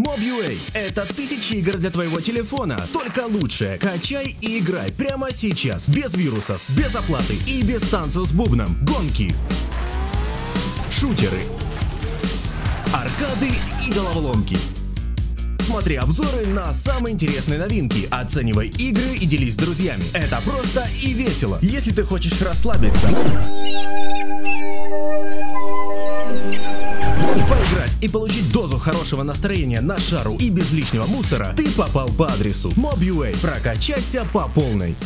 Mob.ua – это тысячи игр для твоего телефона, только лучшее. Качай и играй прямо сейчас, без вирусов, без оплаты и без танцев с бубном. Гонки, шутеры, аркады и головоломки. Смотри обзоры на самые интересные новинки, оценивай игры и делись с друзьями. Это просто и весело, если ты хочешь расслабиться. И получить дозу хорошего настроения на шару и без лишнего мусора, ты попал по адресу Mob.ua. Прокачайся по полной.